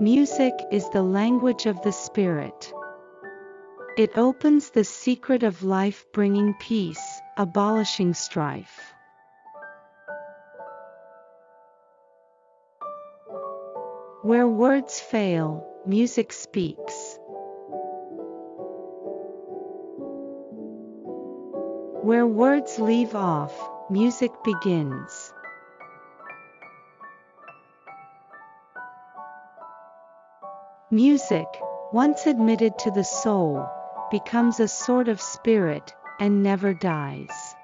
Music is the language of the spirit. It opens the secret of life bringing peace, abolishing strife. Where words fail, music speaks. Where words leave off, music begins. Music, once admitted to the soul, becomes a sort of spirit, and never dies.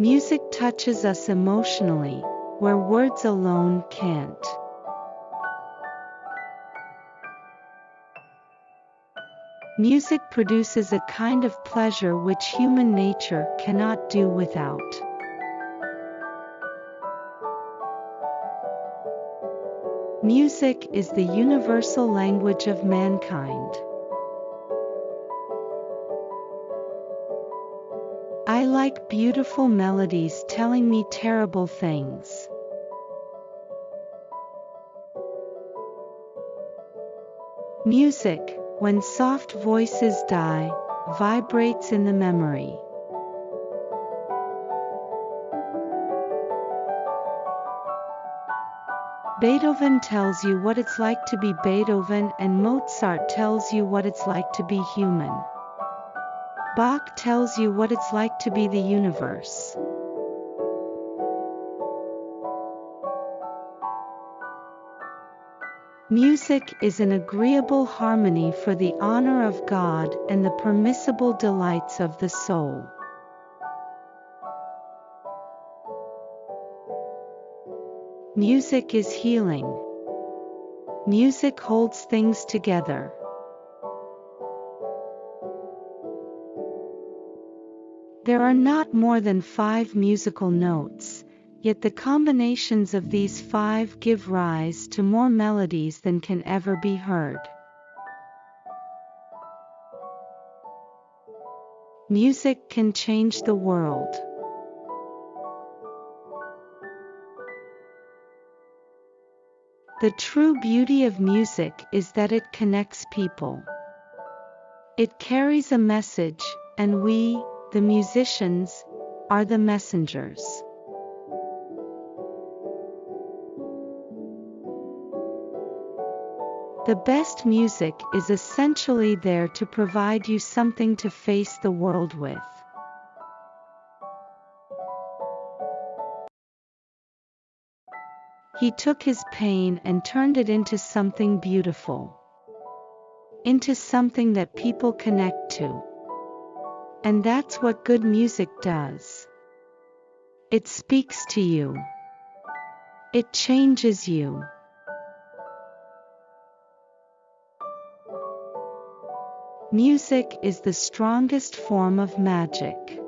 Music touches us emotionally, where words alone can't. Music produces a kind of pleasure which human nature cannot do without. Music is the universal language of mankind. I like beautiful melodies telling me terrible things. Music, when soft voices die, vibrates in the memory. Beethoven tells you what it's like to be Beethoven and Mozart tells you what it's like to be human. Bach tells you what it's like to be the universe. Music is an agreeable harmony for the honor of God and the permissible delights of the soul. Music is healing. Music holds things together. There are not more than five musical notes, yet the combinations of these five give rise to more melodies than can ever be heard. Music can change the world. The true beauty of music is that it connects people. It carries a message, and we, the musicians, are the messengers. The best music is essentially there to provide you something to face the world with. He took his pain and turned it into something beautiful. Into something that people connect to. And that's what good music does. It speaks to you. It changes you. Music is the strongest form of magic.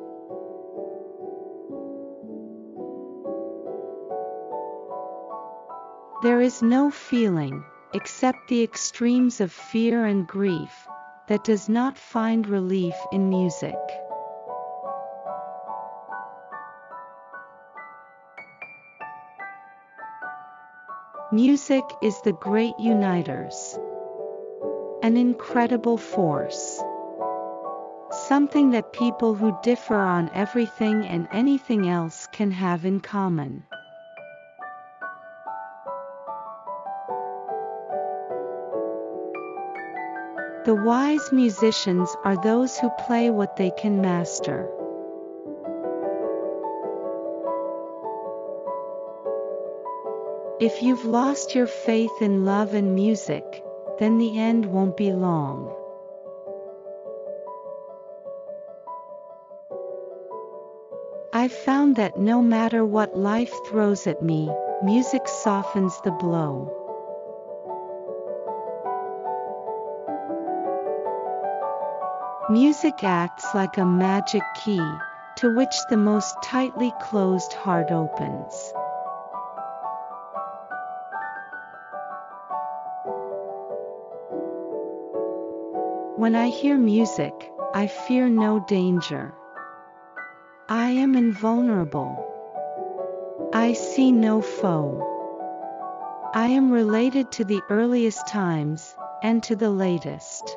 There is no feeling, except the extremes of fear and grief, that does not find relief in music. Music is the great uniters. An incredible force. Something that people who differ on everything and anything else can have in common. The wise musicians are those who play what they can master. If you've lost your faith in love and music, then the end won't be long. I've found that no matter what life throws at me, music softens the blow. Music acts like a magic key, to which the most tightly closed heart opens. When I hear music, I fear no danger. I am invulnerable. I see no foe. I am related to the earliest times, and to the latest.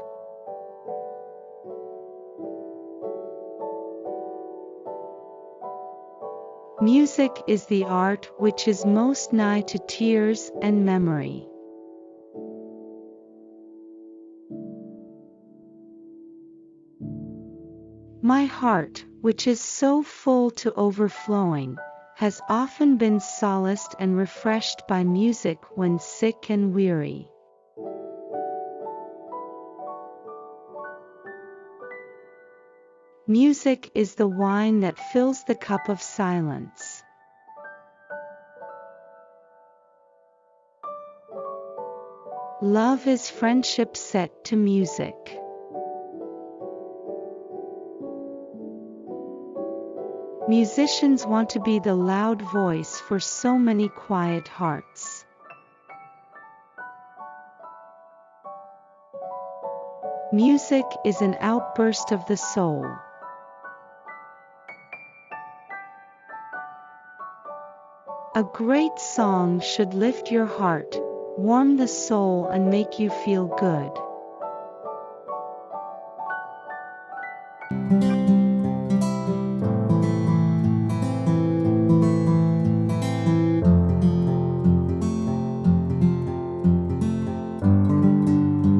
Music is the art which is most nigh to tears and memory. My heart, which is so full to overflowing, has often been solaced and refreshed by music when sick and weary. Music is the wine that fills the cup of silence. Love is friendship set to music. Musicians want to be the loud voice for so many quiet hearts. Music is an outburst of the soul. A great song should lift your heart, warm the soul and make you feel good.